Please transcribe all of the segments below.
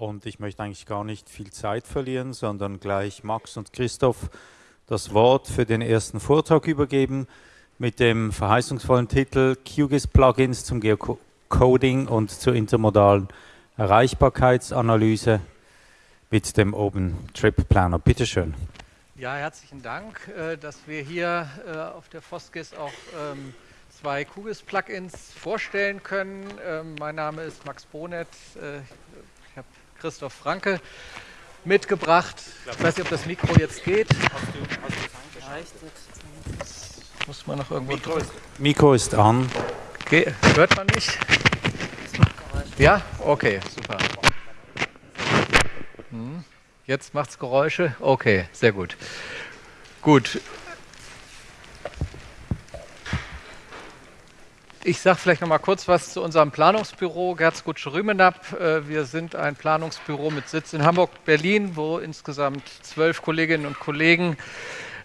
Und ich möchte eigentlich gar nicht viel Zeit verlieren, sondern gleich Max und Christoph das Wort für den ersten Vortrag übergeben mit dem verheißungsvollen Titel QGIS Plugins zum Geocoding und zur intermodalen Erreichbarkeitsanalyse mit dem Open Trip Planner. Bitte schön. Ja, herzlichen Dank, äh, dass wir hier äh, auf der FOSGIS auch ähm, zwei QGIS-Plugins vorstellen können. Ähm, mein Name ist Max Bonet. Christoph Franke mitgebracht. Ich weiß nicht, ob das Mikro jetzt geht. Muss man noch irgendwo Mikro ist, Mikro ist an. Okay. Hört man mich? Ja? Okay, super. Hm. Jetzt macht es Geräusche? Okay, sehr gut. Gut. Ich sage vielleicht noch mal kurz was zu unserem Planungsbüro Gerzgut-Schrümenab. Äh, wir sind ein Planungsbüro mit Sitz in Hamburg-Berlin, wo insgesamt zwölf Kolleginnen und Kollegen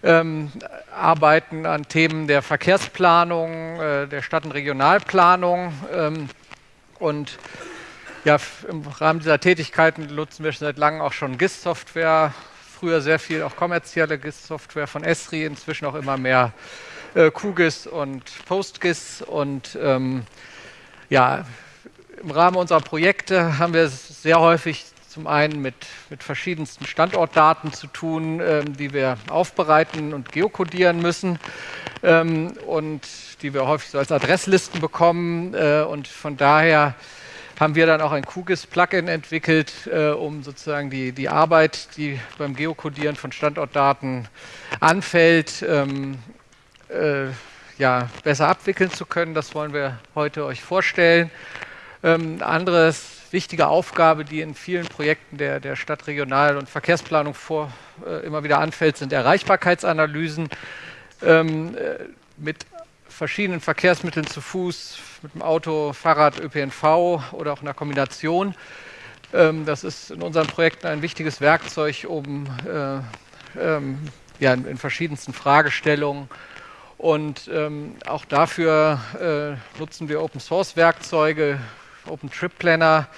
ähm, arbeiten an Themen der Verkehrsplanung, äh, der Stadt- und Regionalplanung. Ähm, und ja, im Rahmen dieser Tätigkeiten nutzen wir seit langem auch schon GIS-Software. Früher sehr viel auch kommerzielle GIS-Software von Esri, inzwischen auch immer mehr äh, QGIS und PostGIS. Und ähm, ja, im Rahmen unserer Projekte haben wir sehr häufig zum einen mit, mit verschiedensten Standortdaten zu tun, ähm, die wir aufbereiten und geokodieren müssen ähm, und die wir häufig so als Adresslisten bekommen. Äh, und von daher haben wir dann auch ein QGIS-Plugin entwickelt, äh, um sozusagen die, die Arbeit, die beim Geokodieren von Standortdaten anfällt, ähm, äh, ja, besser abwickeln zu können. Das wollen wir heute euch vorstellen. Ähm, anderes wichtige Aufgabe, die in vielen Projekten der, der Stadtregional- und Verkehrsplanung vor, äh, immer wieder anfällt, sind Erreichbarkeitsanalysen ähm, äh, mit verschiedenen Verkehrsmitteln zu Fuß, mit dem Auto, Fahrrad, ÖPNV oder auch einer Kombination. Ähm, das ist in unseren Projekten ein wichtiges Werkzeug, um äh, ähm, ja, in, in verschiedensten Fragestellungen und ähm, auch dafür äh, nutzen wir Open Source Werkzeuge, Open Trip Planner,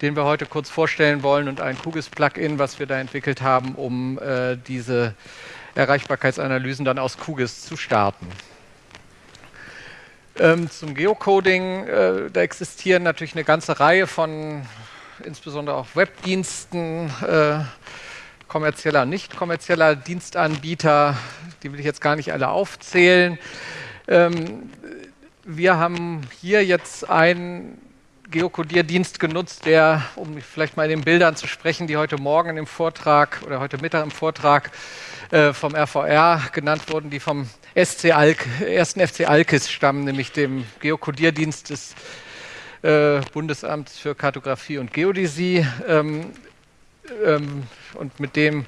den wir heute kurz vorstellen wollen und ein QGIS Plugin, was wir da entwickelt haben, um äh, diese Erreichbarkeitsanalysen dann aus QGIS zu starten. Ähm, zum Geocoding, äh, da existieren natürlich eine ganze Reihe von insbesondere auch Webdiensten, äh, kommerzieller und nicht kommerzieller Dienstanbieter, die will ich jetzt gar nicht alle aufzählen. Ähm, wir haben hier jetzt einen Geokodierdienst genutzt, der, um vielleicht mal in den Bildern zu sprechen, die heute Morgen im Vortrag oder heute Mittag im Vortrag äh, vom RVR genannt wurden, die vom SC Alk, ersten FC Alkis stammen, nämlich dem Geokodierdienst des äh, Bundesamts für Kartografie und Geodäsie. Ähm, ähm, und mit dem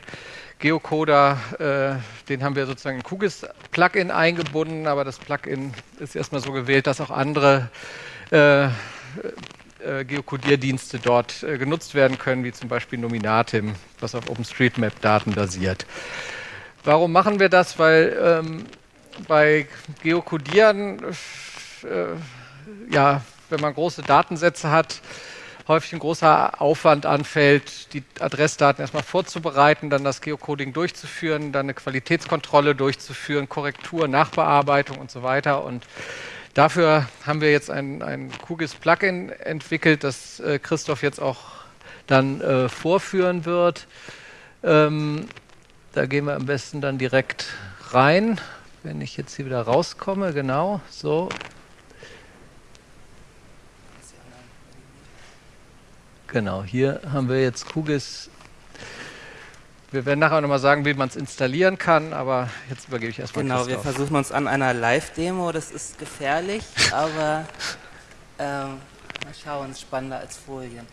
Geocoder, äh, den haben wir sozusagen ein QGIS-Plugin eingebunden, aber das Plugin ist erstmal so gewählt, dass auch andere äh, äh, Geokodierdienste dort äh, genutzt werden können, wie zum Beispiel Nominatim, was auf OpenStreetMap-Daten basiert. Warum machen wir das? Weil ähm, bei Geokodieren, äh, ja, wenn man große Datensätze hat, häufig ein großer Aufwand anfällt, die Adressdaten erstmal vorzubereiten, dann das Geocoding durchzuführen, dann eine Qualitätskontrolle durchzuführen, Korrektur, Nachbearbeitung und so weiter. Und dafür haben wir jetzt ein, ein QGIS-Plugin entwickelt, das äh, Christoph jetzt auch dann äh, vorführen wird. Ähm, da gehen wir am besten dann direkt rein, wenn ich jetzt hier wieder rauskomme, genau, so, Genau, hier haben wir jetzt QGIS. Wir werden nachher nochmal sagen, wie man es installieren kann, aber jetzt übergebe ich erstmal Genau, Christoph. wir versuchen uns an einer Live-Demo, das ist gefährlich, aber ähm, mal schauen, spannender als Folien.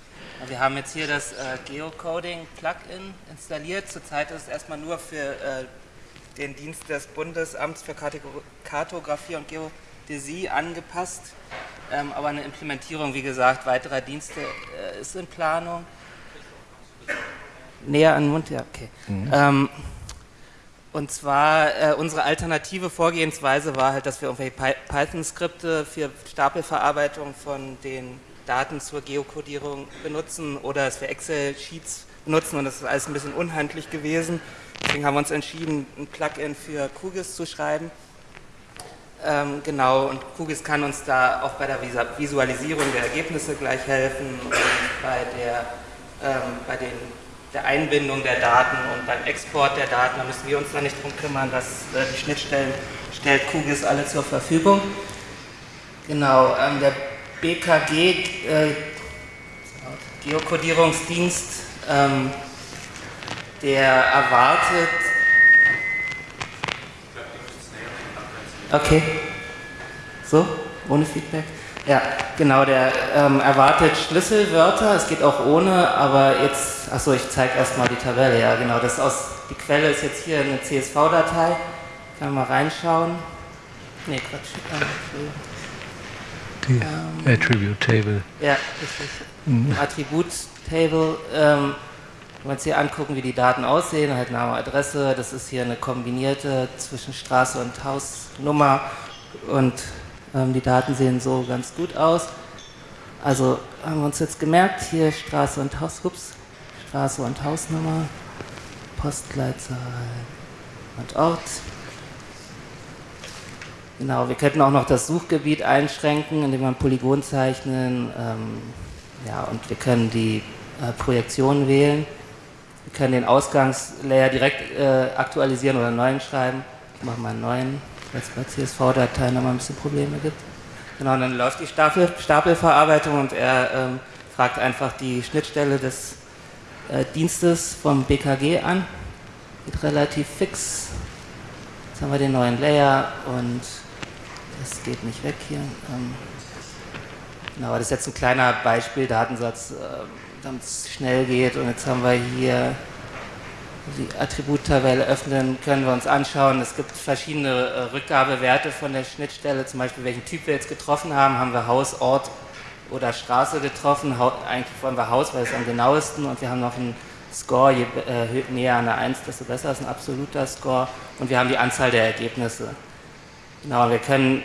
Wir haben jetzt hier das äh, Geocoding-Plugin installiert. Zurzeit ist es erstmal nur für äh, den Dienst des Bundesamts für Kartografie und Geodäsie angepasst. Ähm, aber eine Implementierung, wie gesagt, weiterer Dienste ist in Planung. Näher an den Mund, ja, okay. Mhm. Ähm, und zwar, äh, unsere alternative Vorgehensweise war halt, dass wir irgendwelche Python-Skripte für Stapelverarbeitung von den Daten zur Geokodierung benutzen oder dass wir Excel-Sheets benutzen und das ist alles ein bisschen unhandlich gewesen. Deswegen haben wir uns entschieden, ein Plugin für QGIS zu schreiben. Ähm, genau, und QGIS kann uns da auch bei der Visualisierung der Ergebnisse gleich helfen und bei der, ähm, bei den, der Einbindung der Daten und beim Export der Daten, da müssen wir uns da nicht drum kümmern, dass äh, die Schnittstellen stellt QGIS alle zur Verfügung. Genau, ähm, der BKG, äh, Geokodierungsdienst, ähm, der erwartet. Okay. So, ohne Feedback? Ja, genau, der ähm, erwartet Schlüsselwörter, es geht auch ohne, aber jetzt, achso, ich zeige erstmal die Tabelle, ja genau, das aus, die Quelle ist jetzt hier eine CSV-Datei, kann man mal reinschauen. Nee, Quatsch, die ähm, Attribute Table. Ja, richtig. Mhm. Attribut Table. Ähm, wenn wir uns hier angucken, wie die Daten aussehen, halt Name, Adresse, das ist hier eine kombinierte zwischen Straße und Hausnummer und ähm, die Daten sehen so ganz gut aus. Also haben wir uns jetzt gemerkt, hier Straße und Haus, ups, Straße und Hausnummer, Postleitzahl und Ort. Genau, wir könnten auch noch das Suchgebiet einschränken, indem wir ein Polygon zeichnen. Ähm, ja, und wir können die äh, Projektion wählen. Wir können den Ausgangslayer direkt äh, aktualisieren oder einen neuen schreiben. Ich mache mal einen neuen, weil es bei CSV-Dateien nochmal ein bisschen Probleme gibt. Genau, und dann läuft die Stapel, Stapelverarbeitung und er ähm, fragt einfach die Schnittstelle des äh, Dienstes vom BKG an. Geht relativ fix. Jetzt haben wir den neuen Layer und das geht nicht weg hier. Ähm, genau, das ist jetzt ein kleiner Beispiel-Datensatz, äh, es schnell geht. Und jetzt haben wir hier die Attributtabelle öffnen, können wir uns anschauen. Es gibt verschiedene äh, Rückgabewerte von der Schnittstelle, zum Beispiel welchen Typ wir jetzt getroffen haben. Haben wir Haus, Ort oder Straße getroffen? eigentlich wollen wir Haus, weil es am genauesten und wir haben noch einen Score, je äh, näher an der 1, desto besser ist ein absoluter Score und wir haben die Anzahl der Ergebnisse. Genau, wir können,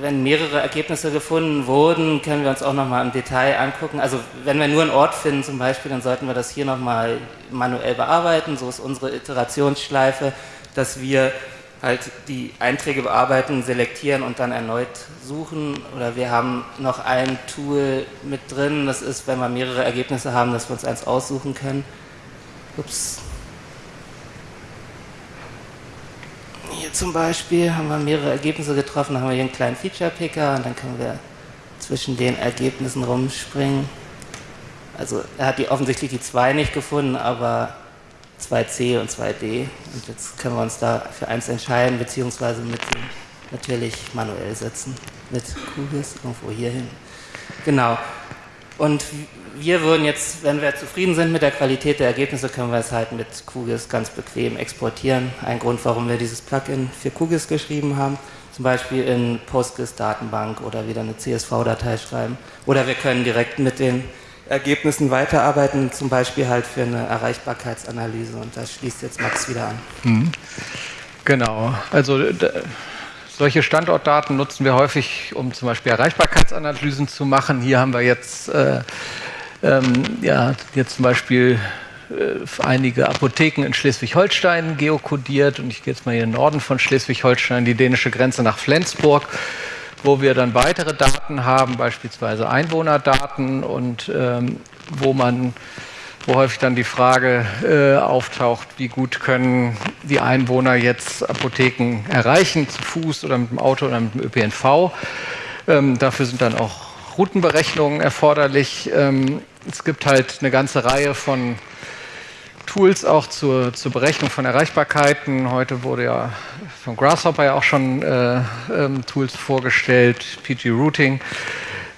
wenn mehrere Ergebnisse gefunden wurden, können wir uns auch nochmal im Detail angucken. Also wenn wir nur einen Ort finden zum Beispiel, dann sollten wir das hier nochmal manuell bearbeiten. So ist unsere Iterationsschleife, dass wir halt die Einträge bearbeiten, selektieren und dann erneut suchen. Oder wir haben noch ein Tool mit drin, das ist, wenn wir mehrere Ergebnisse haben, dass wir uns eins aussuchen können. Ups, zum Beispiel haben wir mehrere Ergebnisse getroffen, dann haben wir hier einen kleinen Feature-Picker und dann können wir zwischen den Ergebnissen rumspringen. Also er hat die, offensichtlich die 2 nicht gefunden, aber 2c und 2d. Und jetzt können wir uns da für eins entscheiden, beziehungsweise mit natürlich manuell setzen. Mit QGIS irgendwo hier hin. Genau. Und wir würden jetzt, wenn wir zufrieden sind mit der Qualität der Ergebnisse, können wir es halt mit QGIS ganz bequem exportieren. Ein Grund, warum wir dieses Plugin für QGIS geschrieben haben. Zum Beispiel in PostGIS-Datenbank oder wieder eine CSV-Datei schreiben. Oder wir können direkt mit den Ergebnissen weiterarbeiten, zum Beispiel halt für eine Erreichbarkeitsanalyse. Und das schließt jetzt Max wieder an. Mhm. Genau. Also solche Standortdaten nutzen wir häufig, um zum Beispiel Erreichbarkeitsanalysen zu machen. Hier haben wir jetzt, äh, ähm, ja, jetzt zum Beispiel äh, einige Apotheken in Schleswig-Holstein geokodiert und ich gehe jetzt mal hier in den Norden von Schleswig-Holstein, die dänische Grenze nach Flensburg, wo wir dann weitere Daten haben, beispielsweise Einwohnerdaten und ähm, wo man wo häufig dann die Frage äh, auftaucht, wie gut können die Einwohner jetzt Apotheken erreichen, zu Fuß oder mit dem Auto oder mit dem ÖPNV. Ähm, dafür sind dann auch Routenberechnungen erforderlich. Ähm, es gibt halt eine ganze Reihe von Tools auch zur, zur Berechnung von Erreichbarkeiten. Heute wurde ja von Grasshopper ja auch schon äh, ähm, Tools vorgestellt, PG Routing,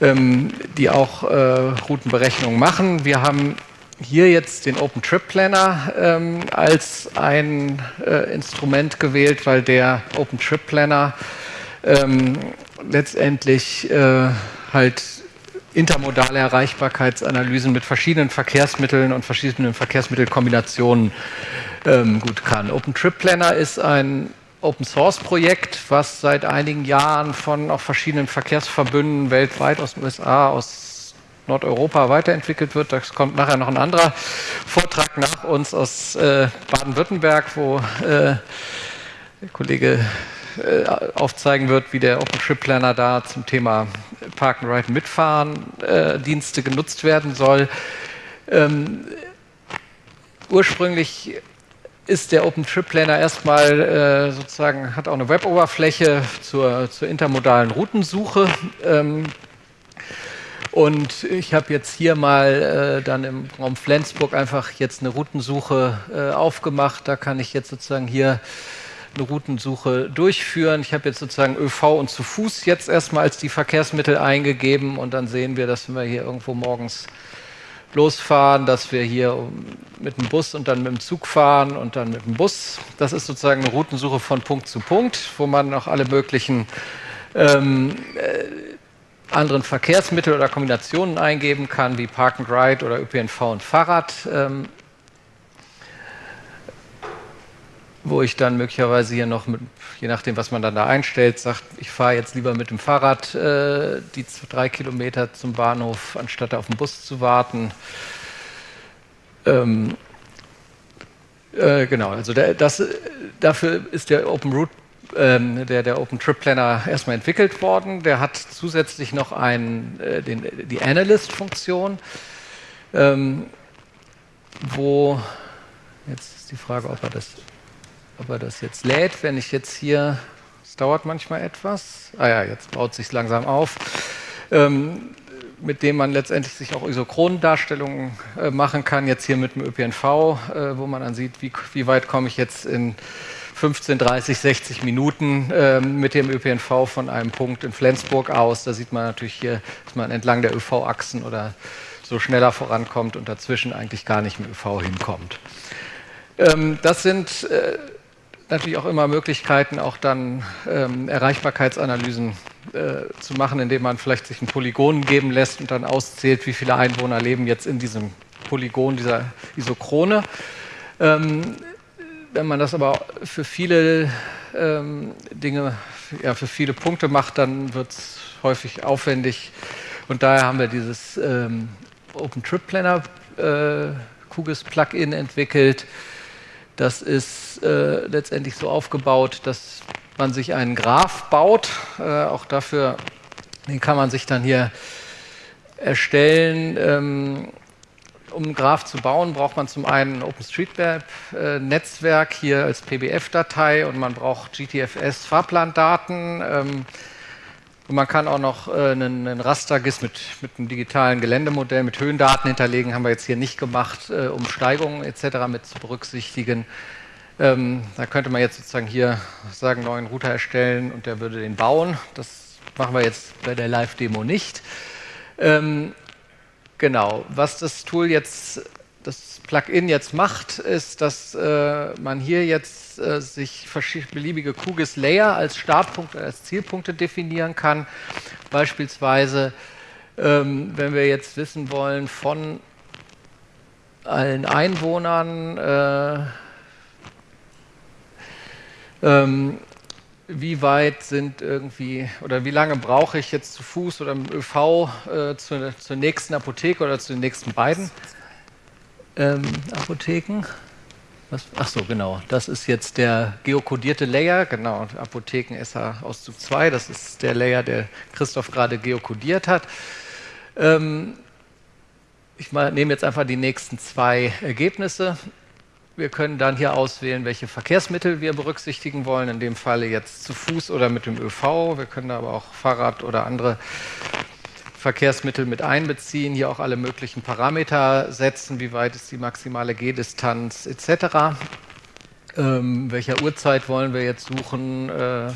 ähm, die auch äh, Routenberechnungen machen. Wir haben hier jetzt den Open Trip Planner ähm, als ein äh, Instrument gewählt, weil der Open Trip Planner ähm, letztendlich äh, halt intermodale Erreichbarkeitsanalysen mit verschiedenen Verkehrsmitteln und verschiedenen Verkehrsmittelkombinationen ähm, gut kann. Open Trip Planner ist ein Open Source Projekt, was seit einigen Jahren von auch verschiedenen Verkehrsverbünden weltweit aus den USA, aus Nordeuropa weiterentwickelt wird. Da kommt nachher noch ein anderer Vortrag nach uns aus äh, Baden-Württemberg, wo äh, der Kollege äh, aufzeigen wird, wie der OpenTrip-Planner da zum Thema Park and Ride Mitfahren äh, Dienste genutzt werden soll. Ähm, ursprünglich ist der OpenTrip-Planner erstmal äh, sozusagen, hat auch eine Web-Oberfläche zur, zur, intermodalen Routensuche. Ähm, und ich habe jetzt hier mal äh, dann im Raum Flensburg einfach jetzt eine Routensuche äh, aufgemacht. Da kann ich jetzt sozusagen hier eine Routensuche durchführen. Ich habe jetzt sozusagen ÖV und zu Fuß jetzt erstmal als die Verkehrsmittel eingegeben und dann sehen wir, dass wir hier irgendwo morgens losfahren, dass wir hier mit dem Bus und dann mit dem Zug fahren und dann mit dem Bus. Das ist sozusagen eine Routensuche von Punkt zu Punkt, wo man noch alle möglichen ähm, äh, anderen Verkehrsmittel oder Kombinationen eingeben kann, wie Park and Ride oder ÖPNV und Fahrrad. Ähm, wo ich dann möglicherweise hier noch, mit, je nachdem, was man dann da einstellt, sagt, ich fahre jetzt lieber mit dem Fahrrad äh, die drei Kilometer zum Bahnhof, anstatt auf den Bus zu warten. Ähm, äh, genau, also der, das, dafür ist der Open Route, ähm, der, der Open Trip Planner erstmal entwickelt worden. Der hat zusätzlich noch ein, äh, den, die Analyst-Funktion, ähm, wo jetzt ist die Frage, ob er das ob er das jetzt lädt. Wenn ich jetzt hier, es dauert manchmal etwas, ah ja, jetzt baut sich langsam auf, ähm, mit dem man letztendlich sich auch Isochronendarstellungen äh, machen kann. Jetzt hier mit dem ÖPNV, äh, wo man dann sieht, wie, wie weit komme ich jetzt in 15, 30, 60 Minuten äh, mit dem ÖPNV von einem Punkt in Flensburg aus. Da sieht man natürlich hier, dass man entlang der ÖV-Achsen oder so schneller vorankommt und dazwischen eigentlich gar nicht mit ÖV hinkommt. Ähm, das sind äh, natürlich auch immer Möglichkeiten, auch dann ähm, Erreichbarkeitsanalysen äh, zu machen, indem man vielleicht sich ein Polygon geben lässt und dann auszählt, wie viele Einwohner leben jetzt in diesem Polygon dieser Isochrone. Ähm, wenn man das aber für viele ähm, Dinge, ja, für viele Punkte macht, dann wird es häufig aufwendig. Und daher haben wir dieses ähm, OpenTripPlanner äh, QGIS Plugin entwickelt, das ist äh, letztendlich so aufgebaut, dass man sich einen Graph baut. Äh, auch dafür, den kann man sich dann hier erstellen. Ähm, um einen Graph zu bauen, braucht man zum einen ein OpenStreetMap-Netzwerk hier als PBF-Datei und man braucht GTFS-Fahrplandaten. Ähm, und man kann auch noch äh, einen, einen Raster-GIS mit, mit einem digitalen Geländemodell mit Höhendaten hinterlegen. Haben wir jetzt hier nicht gemacht, äh, um Steigungen etc. mit zu berücksichtigen. Ähm, da könnte man jetzt sozusagen hier sagen, neuen Router erstellen und der würde den bauen. Das machen wir jetzt bei der Live-Demo nicht. Ähm, genau, was das Tool jetzt das Plugin jetzt macht, ist, dass äh, man hier jetzt äh, sich beliebige QGIS-Layer als Startpunkt, als Zielpunkte definieren kann. Beispielsweise, ähm, wenn wir jetzt wissen wollen von allen Einwohnern, äh, ähm, wie weit sind irgendwie oder wie lange brauche ich jetzt zu Fuß oder mit ÖV äh, zur, zur nächsten Apotheke oder zu den nächsten beiden ähm, Apotheken. Was, ach so, genau. Das ist jetzt der geokodierte Layer, genau, Apotheken SH Auszug 2, das ist der Layer, der Christoph gerade geokodiert hat. Ähm, ich mal, nehme jetzt einfach die nächsten zwei Ergebnisse. Wir können dann hier auswählen, welche Verkehrsmittel wir berücksichtigen wollen, in dem Falle jetzt zu Fuß oder mit dem ÖV. Wir können aber auch Fahrrad oder andere Verkehrsmittel mit einbeziehen, hier auch alle möglichen Parameter setzen, wie weit ist die maximale Gehdistanz etc. Ähm, welcher Uhrzeit wollen wir jetzt suchen? Äh, äh,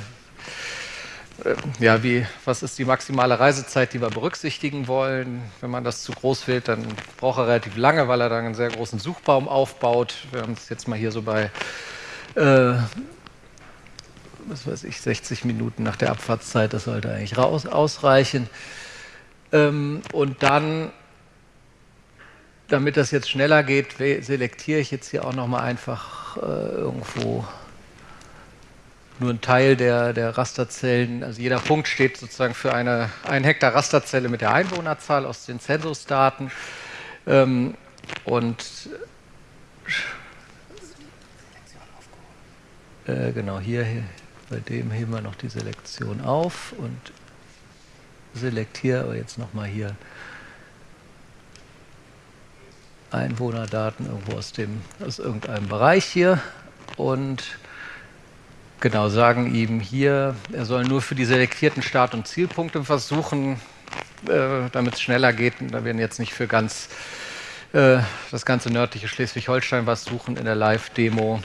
ja, wie, was ist die maximale Reisezeit, die wir berücksichtigen wollen? Wenn man das zu groß wählt, dann braucht er relativ lange, weil er dann einen sehr großen Suchbaum aufbaut. Wir haben es jetzt mal hier so bei äh, was weiß ich, 60 Minuten nach der Abfahrtszeit, das sollte eigentlich raus, ausreichen. Ähm, und dann, damit das jetzt schneller geht, selektiere ich jetzt hier auch nochmal einfach äh, irgendwo nur ein Teil der, der Rasterzellen, also jeder Punkt steht sozusagen für eine 1 Hektar Rasterzelle mit der Einwohnerzahl aus den Zensusdaten. Ähm, und äh, genau hier, hier, bei dem heben wir noch die Selektion auf und selektiere aber jetzt nochmal hier Einwohnerdaten irgendwo aus, dem, aus irgendeinem Bereich hier und genau sagen ihm hier, er soll nur für die selektierten Start- und Zielpunkte versuchen, äh, damit es schneller geht. Da werden jetzt nicht für ganz äh, das ganze nördliche Schleswig-Holstein was suchen in der Live-Demo.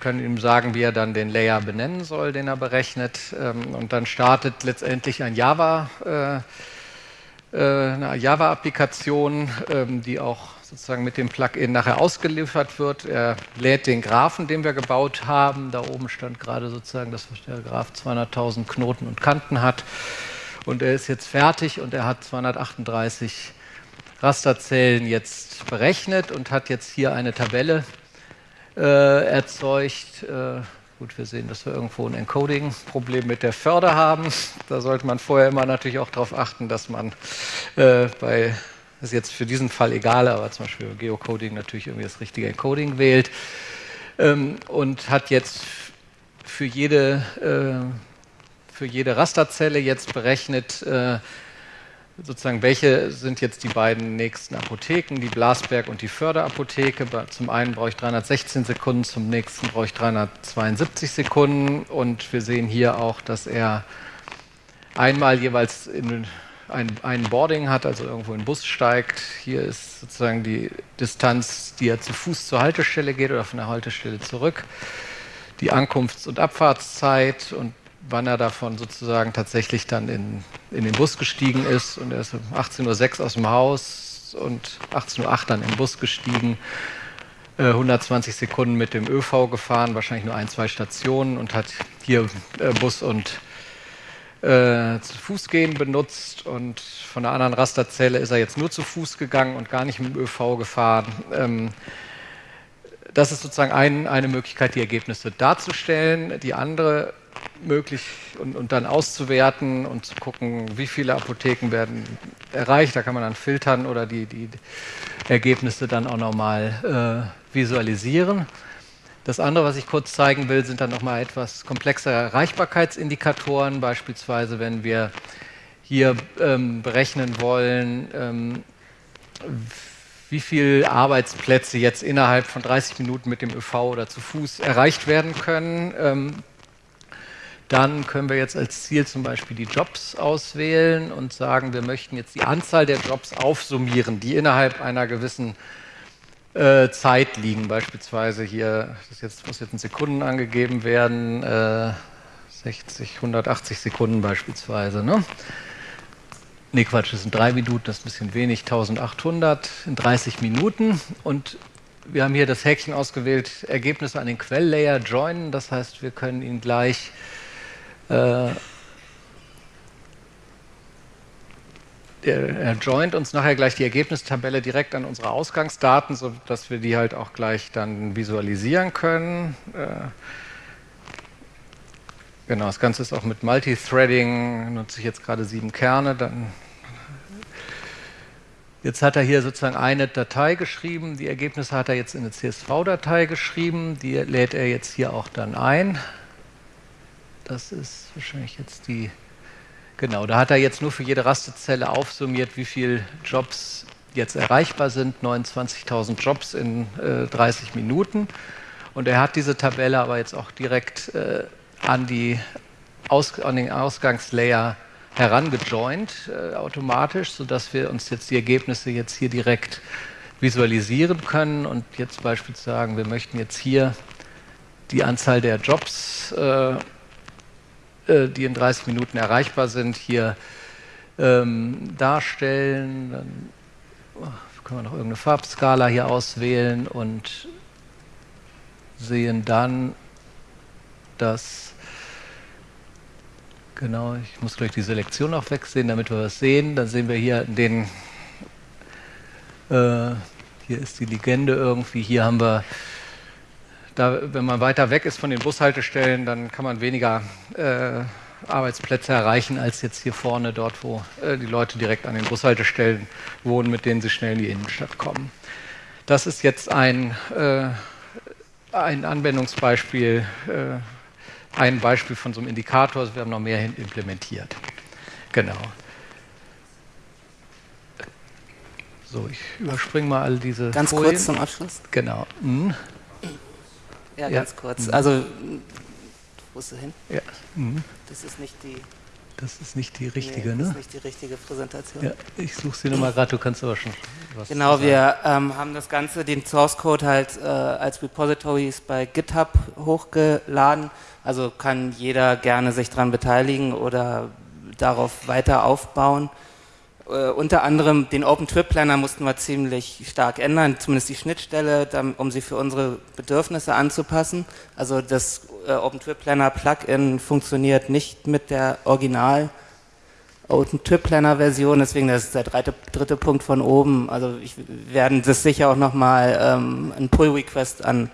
Können ihm sagen, wie er dann den Layer benennen soll, den er berechnet. Ähm, und dann startet letztendlich ein Java, äh, äh eine Java-Applikation, ähm, die auch sozusagen mit dem Plugin nachher ausgeliefert wird. Er lädt den Graphen, den wir gebaut haben. Da oben stand gerade sozusagen, dass der Graph 200.000 Knoten und Kanten hat. Und er ist jetzt fertig und er hat 238 Rasterzellen jetzt berechnet und hat jetzt hier eine Tabelle erzeugt. Äh, gut, wir sehen, dass wir irgendwo ein Encoding-Problem mit der Förder haben. Da sollte man vorher immer natürlich auch darauf achten, dass man äh, bei ist jetzt für diesen Fall egal, aber zum Beispiel Geocoding natürlich irgendwie das richtige Encoding wählt ähm, und hat jetzt für jede, äh, für jede Rasterzelle jetzt berechnet, äh, sozusagen, welche sind jetzt die beiden nächsten Apotheken, die Blasberg und die Förderapotheke. Zum einen brauche ich 316 Sekunden, zum nächsten brauche ich 372 Sekunden und wir sehen hier auch, dass er einmal jeweils in ein, ein Boarding hat, also irgendwo in den Bus steigt. Hier ist sozusagen die Distanz, die er zu Fuß zur Haltestelle geht oder von der Haltestelle zurück. Die Ankunfts- und Abfahrtszeit und wann er davon sozusagen tatsächlich dann in, in den Bus gestiegen ist. Und er ist um 18.06 Uhr aus dem Haus und 18.08 Uhr dann im Bus gestiegen. 120 äh, Sekunden mit dem ÖV gefahren, wahrscheinlich nur ein, zwei Stationen und hat hier äh, Bus und äh, zu Fuß gehen benutzt und von der anderen Rasterzelle ist er jetzt nur zu Fuß gegangen und gar nicht mit dem ÖV gefahren. Ähm, das ist sozusagen ein, eine Möglichkeit, die Ergebnisse darzustellen. Die andere möglich und, und, dann auszuwerten und zu gucken, wie viele Apotheken werden erreicht. Da kann man dann filtern oder die, die Ergebnisse dann auch nochmal äh, visualisieren. Das andere, was ich kurz zeigen will, sind dann nochmal etwas komplexere Erreichbarkeitsindikatoren, beispielsweise wenn wir hier ähm, berechnen wollen, ähm, wie viele Arbeitsplätze jetzt innerhalb von 30 Minuten mit dem ÖV oder zu Fuß erreicht werden können. Ähm, dann können wir jetzt als Ziel zum Beispiel die Jobs auswählen und sagen, wir möchten jetzt die Anzahl der Jobs aufsummieren, die innerhalb einer gewissen äh, Zeit liegen. Beispielsweise hier, das jetzt, muss jetzt in Sekunden angegeben werden, äh, 60, 180 Sekunden beispielsweise. Ne? Ne, Quatsch, das sind drei Minuten, das ist ein bisschen wenig, 1800 in 30 Minuten. Und wir haben hier das Häkchen ausgewählt, Ergebnisse an den Quelllayer joinen. Das heißt, wir können ihn gleich äh, er joint uns nachher gleich die Ergebnistabelle direkt an unsere Ausgangsdaten, sodass wir die halt auch gleich dann visualisieren können. Äh, genau, das Ganze ist auch mit Multithreading, nutze ich jetzt gerade sieben Kerne. Dann jetzt hat er hier sozusagen eine Datei geschrieben, die Ergebnisse hat er jetzt in eine CSV-Datei geschrieben, die lädt er jetzt hier auch dann ein. Das ist wahrscheinlich jetzt die Genau, da hat er jetzt nur für jede Rastezelle aufsummiert, wie viele Jobs jetzt erreichbar sind. 29.000 Jobs in äh, 30 Minuten. Und er hat diese Tabelle aber jetzt auch direkt äh, an, die Aus an den Ausgangslayer herangejoint äh, automatisch, sodass wir uns jetzt die Ergebnisse jetzt hier direkt visualisieren können und jetzt beispielsweise sagen, wir möchten jetzt hier die Anzahl der Jobs äh, äh, die in 30 Minuten erreichbar sind, hier ähm, darstellen. Dann oh, können wir noch irgendeine Farbskala hier auswählen und sehen dann, dass Genau, ich muss gleich die Selektion auch wegsehen, damit wir was sehen. Dann sehen wir hier den, äh, hier ist die Legende irgendwie, hier haben wir da, wenn man weiter weg ist von den Bushaltestellen, dann kann man weniger äh, Arbeitsplätze erreichen als jetzt hier vorne, dort, wo äh, die Leute direkt an den Bushaltestellen wohnen, mit denen sie schnell in die Innenstadt kommen. Das ist jetzt ein, äh, ein Anwendungsbeispiel, äh, ein Beispiel von so einem Indikator. Wir haben noch mehr implementiert. Genau. So, ich überspringe mal all diese. Ganz Folien. kurz zum Abschluss. Genau. Mhm. Ja, ganz kurz. Also, wo ist du hin? Ja. Mhm. Das ist nicht die. Das ist nicht die richtige, nee, ne? Das ist nicht die richtige Präsentation. Ja, ich suche sie nochmal gerade, du kannst aber schon was Genau, wir ähm, haben das Ganze, den Source Code halt äh, als Repositories bei GitHub hochgeladen. Also kann jeder gerne sich daran beteiligen oder darauf weiter aufbauen. Äh, unter anderem den OpenTrip-Planner mussten wir ziemlich stark ändern, zumindest die Schnittstelle, um sie für unsere Bedürfnisse anzupassen. Also das äh, OpenTrip-Planner-Plugin funktioniert nicht mit der Original- OpenTrip-Planner-Version, deswegen das ist der dritte, dritte Punkt von oben. Also ich werden das sicher auch nochmal ähm, ein Pull-Request an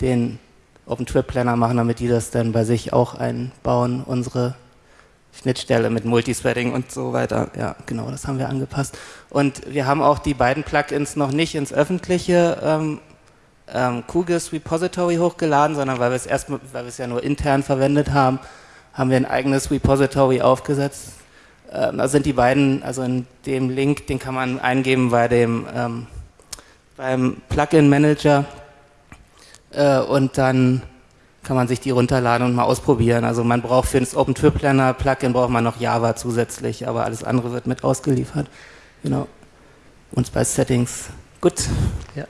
den OpenTrip-Planner machen, damit die das dann bei sich auch einbauen, unsere Schnittstelle mit Multithreading und so weiter. Ja, genau, das haben wir angepasst. Und wir haben auch die beiden Plugins noch nicht ins öffentliche ähm, ähm, QGIS Repository hochgeladen, sondern weil wir es erst, weil wir es ja nur intern verwendet haben, haben wir ein eigenes Repository aufgesetzt. Ähm, da sind die beiden, also in dem Link, den kann man eingeben bei dem ähm, beim Plugin Manager äh, und dann kann man sich die runterladen und mal ausprobieren. Also man braucht für das OpenTrip-Planner Plugin braucht man noch Java zusätzlich, aber alles andere wird mit ausgeliefert. Genau. Und bei Settings. Gut. Ja.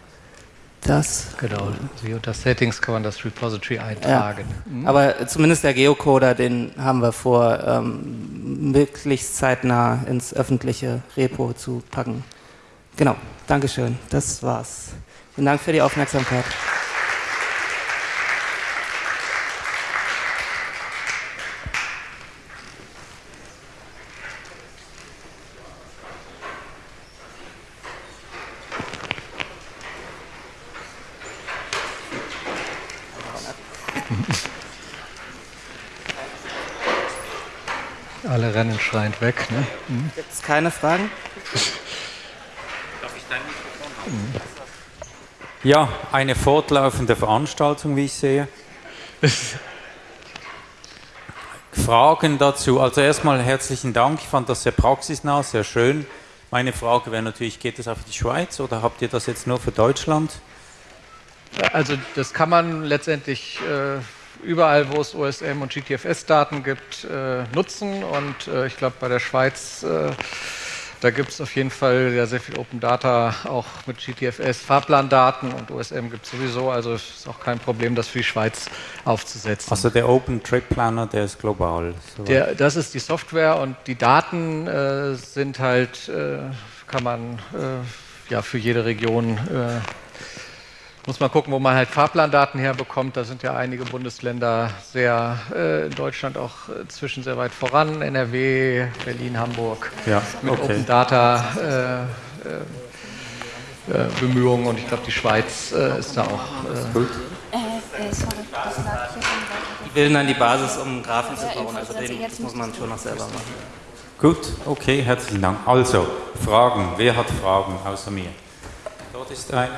Das. Genau. Wie unter Settings kann man das Repository eintragen. Ja. Mhm. Aber zumindest der Geocoder, den haben wir vor, ähm, möglichst zeitnah ins öffentliche Repo zu packen. Genau. Dankeschön. Das war's. Vielen Dank für die Aufmerksamkeit. Alle rennen schreiend weg. Ne? Mhm. Gibt es keine Fragen? Darf ich dein Mikrofon haben? Ja, eine fortlaufende Veranstaltung, wie ich sehe. Fragen dazu. Also erstmal herzlichen Dank. Ich fand das sehr praxisnah, sehr schön. Meine Frage wäre natürlich, geht das auch für die Schweiz oder habt ihr das jetzt nur für Deutschland? Also das kann man letztendlich äh, überall, wo es OSM und GTFS-Daten gibt, äh, nutzen. Und äh, ich glaube, bei der Schweiz, äh, da gibt es auf jeden Fall ja sehr viel Open Data, auch mit GTFS, Fahrplandaten und OSM gibt es sowieso. Also es ist auch kein Problem, das für die Schweiz aufzusetzen. Also der Open Trip Planner, der ist global. Der, das ist die Software und die Daten äh, sind halt, äh, kann man äh, ja für jede Region muss man gucken, wo man halt Fahrplandaten herbekommt. Da sind ja einige Bundesländer sehr, äh, in Deutschland auch inzwischen sehr weit voran. NRW, Berlin, Hamburg ja, mit okay. Open Data äh, äh, äh Bemühungen und ich glaube, die Schweiz äh, ist da auch. Äh, Gut. Die bilden dann die Basis, um Graphen zu bauen. Also den muss man schon noch selber machen. Gut, okay, herzlichen Dank. Also, Fragen. Wer hat Fragen außer mir? Dort ist eine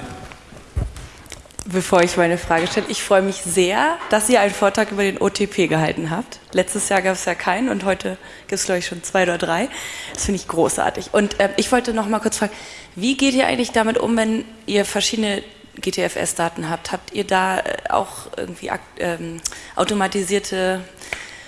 bevor ich meine Frage stelle. Ich freue mich sehr, dass ihr einen Vortrag über den OTP gehalten habt. Letztes Jahr gab es ja keinen und heute gibt es, glaube ich, schon zwei oder drei. Das finde ich großartig. Und äh, ich wollte noch mal kurz fragen, wie geht ihr eigentlich damit um, wenn ihr verschiedene GTFS-Daten habt? Habt ihr da äh, auch irgendwie ähm, automatisierte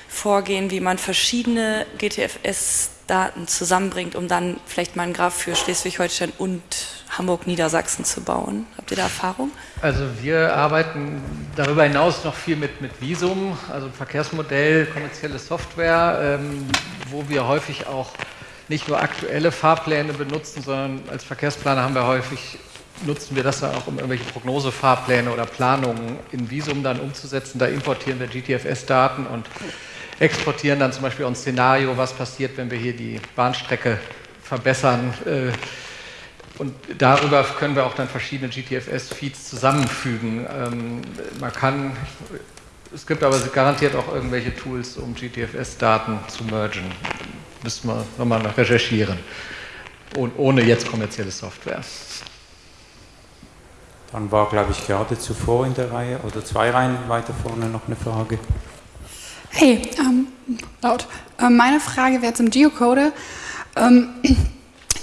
Vorgehen, wie man verschiedene GTFS-Daten zusammenbringt, um dann vielleicht mal einen Graph für Schleswig-Holstein und Hamburg-Niedersachsen zu bauen? Habt ihr da Erfahrung? Also wir arbeiten darüber hinaus noch viel mit, mit Visum, also Verkehrsmodell, kommerzielle Software, ähm, wo wir häufig auch nicht nur aktuelle Fahrpläne benutzen, sondern als Verkehrsplaner haben wir häufig nutzen wir das dann auch, um irgendwelche Prognosefahrpläne oder Planungen in Visum dann umzusetzen. Da importieren wir GTFS-Daten und exportieren dann zum Beispiel ein Szenario, was passiert, wenn wir hier die Bahnstrecke verbessern. Äh, und darüber können wir auch dann verschiedene GTFS-Feeds zusammenfügen. Ähm, man kann, es gibt aber garantiert auch irgendwelche Tools, um GTFS-Daten zu mergen. Müssen wir nochmal recherchieren. Und ohne jetzt kommerzielle Software. Dann war, glaube ich, gerade zuvor in der Reihe oder zwei Reihen weiter vorne noch eine Frage. Hey, ähm, laut. Ähm, meine Frage wäre zum Geocoder. Ähm,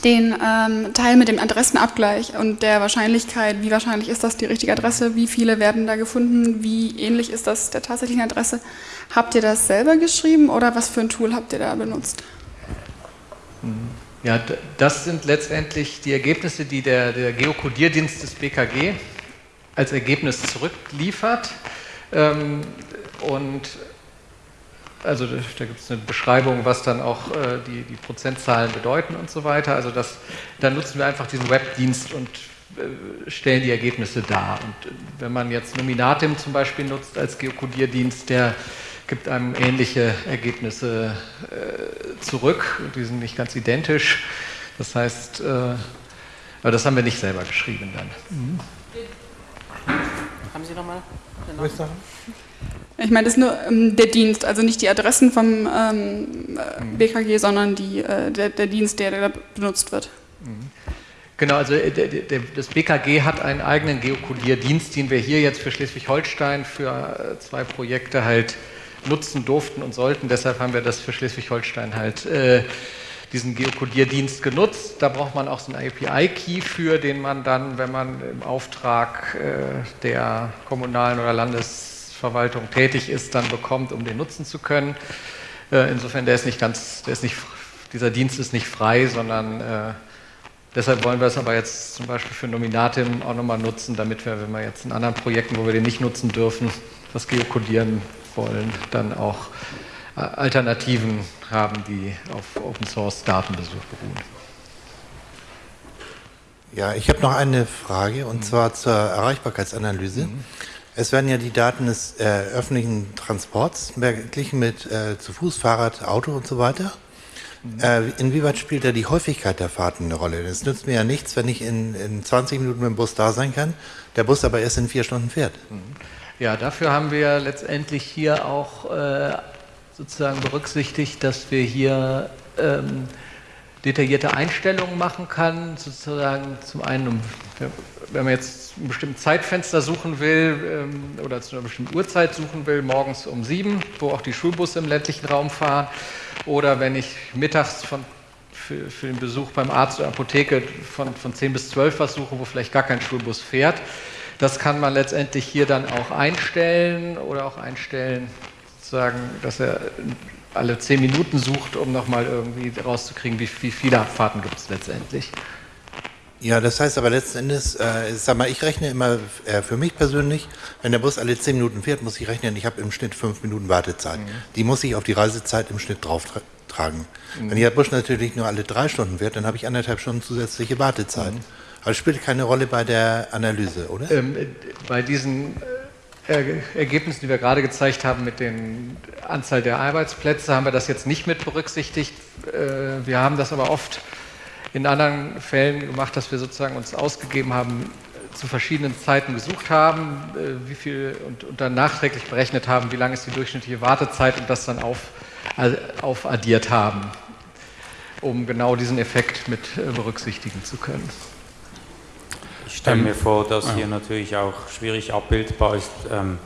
den ähm, Teil mit dem Adressenabgleich und der Wahrscheinlichkeit, wie wahrscheinlich ist das die richtige Adresse, wie viele werden da gefunden, wie ähnlich ist das der tatsächlichen Adresse. Habt ihr das selber geschrieben oder was für ein Tool habt ihr da benutzt? Ja, das sind letztendlich die Ergebnisse, die der, der Geokodierdienst des BKG als Ergebnis zurückliefert. Ähm, und also da gibt es eine Beschreibung, was dann auch äh, die, die, Prozentzahlen bedeuten und so weiter. Also das, dann nutzen wir einfach diesen Webdienst und äh, stellen die Ergebnisse dar. Und äh, wenn man jetzt Nominatim zum Beispiel nutzt als Geokodierdienst, der gibt einem ähnliche Ergebnisse äh, zurück. Die sind nicht ganz identisch. Das heißt, äh, aber das haben wir nicht selber geschrieben dann. Mhm. Haben Sie nochmal? Ich meine, das ist nur ähm, der Dienst, also nicht die Adressen vom ähm, BKG, sondern die, äh, der, der, Dienst, der, der benutzt wird. Mhm. Genau, also äh, der, das BKG hat einen eigenen Geokodierdienst, den wir hier jetzt für Schleswig-Holstein für äh, zwei Projekte halt nutzen durften und sollten. Deshalb haben wir das für Schleswig-Holstein halt äh, diesen Geokodierdienst genutzt. Da braucht man auch so einen API-Key für, den man dann, wenn man im Auftrag äh, der kommunalen oder Landesverwaltung tätig ist, dann bekommt, um den nutzen zu können. Äh, insofern, der ist nicht ganz, der ist nicht, dieser Dienst ist nicht frei, sondern äh, Deshalb wollen wir es aber jetzt zum Beispiel für Nominatim auch nochmal nutzen, damit wir, wenn wir jetzt in anderen Projekten, wo wir den nicht nutzen dürfen, das Geokodieren wollen, dann auch äh, Alternativen haben, die auf Open Source Datenbesuch beruhen. Ja, ich habe noch eine Frage und mhm. zwar zur Erreichbarkeitsanalyse. Mhm. Es werden ja die Daten des äh, öffentlichen Transports verglichen mit äh, zu Fuß, Fahrrad, Auto und so weiter. Mhm. Äh, inwieweit spielt da die Häufigkeit der Fahrten eine Rolle? Es nützt mir ja nichts, wenn ich in, in 20 Minuten mit dem Bus da sein kann, der Bus aber erst in vier Stunden fährt. Mhm. Ja, dafür haben wir letztendlich hier auch äh, sozusagen berücksichtigt, dass wir hier ähm, detaillierte Einstellungen machen kann, sozusagen zum einen, um, wenn man jetzt ein bestimmtes Zeitfenster suchen will ähm, oder zu einer bestimmten Uhrzeit suchen will, morgens um sieben, wo auch die Schulbusse im ländlichen Raum fahren, oder wenn ich mittags von, für, für den Besuch beim Arzt oder Apotheke von, von 10 bis 12 was suche, wo vielleicht gar kein Schulbus fährt, das kann man letztendlich hier dann auch einstellen oder auch einstellen, sozusagen, dass er alle zehn Minuten sucht, um nochmal irgendwie rauszukriegen, wie, wie viele Abfahrten gibt es letztendlich. Ja, das heißt aber letzten Endes, äh, sag mal, ich rechne immer äh, für mich persönlich, wenn der Bus alle zehn Minuten fährt, muss ich rechnen, ich habe im Schnitt fünf Minuten Wartezeit. Mhm. Die muss ich auf die Reisezeit im Schnitt drauf tra tragen. Mhm. Wenn der Bus natürlich nur alle drei Stunden fährt, dann habe ich anderthalb Stunden zusätzliche Wartezeit. Mhm. Aber es spielt keine Rolle bei der Analyse, oder? Ähm, bei diesen äh, Ergebnissen, die wir gerade gezeigt haben mit der Anzahl der Arbeitsplätze, haben wir das jetzt nicht mit berücksichtigt. Äh, wir haben das aber oft in anderen Fällen gemacht, dass wir sozusagen uns ausgegeben haben, zu verschiedenen Zeiten gesucht haben, äh, wie viel und, und, dann nachträglich berechnet haben, wie lang ist die durchschnittliche Wartezeit und das dann auf, aufaddiert haben, um genau diesen Effekt mit berücksichtigen zu können. Ich stelle mir vor, dass ja. hier natürlich auch schwierig abbildbar ist, ähm,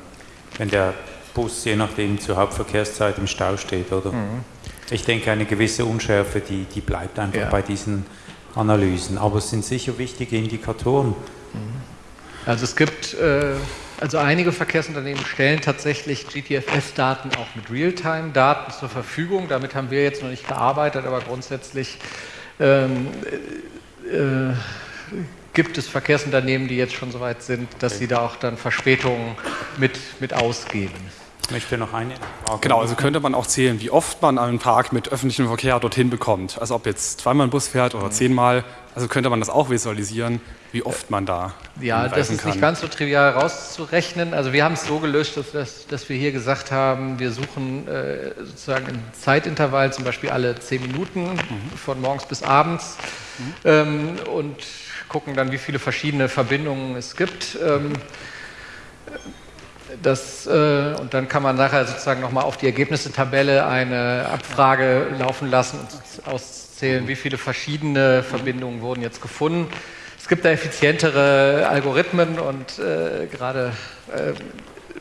wenn der Bus je nachdem zur Hauptverkehrszeit im Stau steht, oder? Mhm. Ich denke, eine gewisse Unschärfe, die, die bleibt einfach ja. bei diesen Analysen. Aber es sind sicher wichtige Indikatoren. Mhm. Also es gibt, äh, also einige Verkehrsunternehmen stellen tatsächlich GTFS-Daten auch mit Realtime-Daten zur Verfügung. Damit haben wir jetzt noch nicht gearbeitet, aber grundsätzlich ähm, äh, gibt es Verkehrsunternehmen, die jetzt schon so weit sind, dass sie da auch dann Verspätungen mit, mit ausgeben. Ich möchte noch eine Frage. Genau, also könnte man auch zählen, wie oft man einen Park mit öffentlichem Verkehr dorthin bekommt. Also ob jetzt zweimal ein Bus fährt oder mhm. zehnmal. Also könnte man das auch visualisieren, wie oft man da. Ja, das ist kann. nicht ganz so trivial rauszurechnen. Also wir haben es so gelöst, dass, dass, dass wir hier gesagt haben, wir suchen äh, sozusagen ein Zeitintervall, zum Beispiel alle zehn Minuten mhm. von morgens bis abends. Mhm. Ähm, und gucken dann, wie viele verschiedene Verbindungen es gibt. Ähm, das, äh, und dann kann man nachher sozusagen nochmal auf die Ergebnissetabelle eine Abfrage laufen lassen und auszählen, wie viele verschiedene Verbindungen wurden jetzt gefunden. Es gibt da effizientere Algorithmen und äh, gerade äh,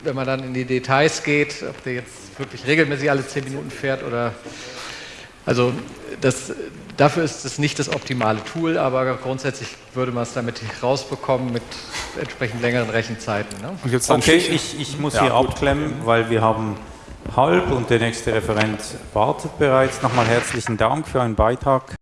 wenn man dann in die Details geht, ob der jetzt wirklich regelmäßig alle zehn Minuten fährt oder also das, dafür ist es nicht das optimale Tool, aber grundsätzlich würde man es damit rausbekommen mit entsprechend längeren Rechenzeiten. Ne? Okay, ich, ich muss ja, hier gut. abklemmen, weil wir haben halb und der nächste Referent wartet bereits. Nochmal herzlichen Dank für einen Beitrag.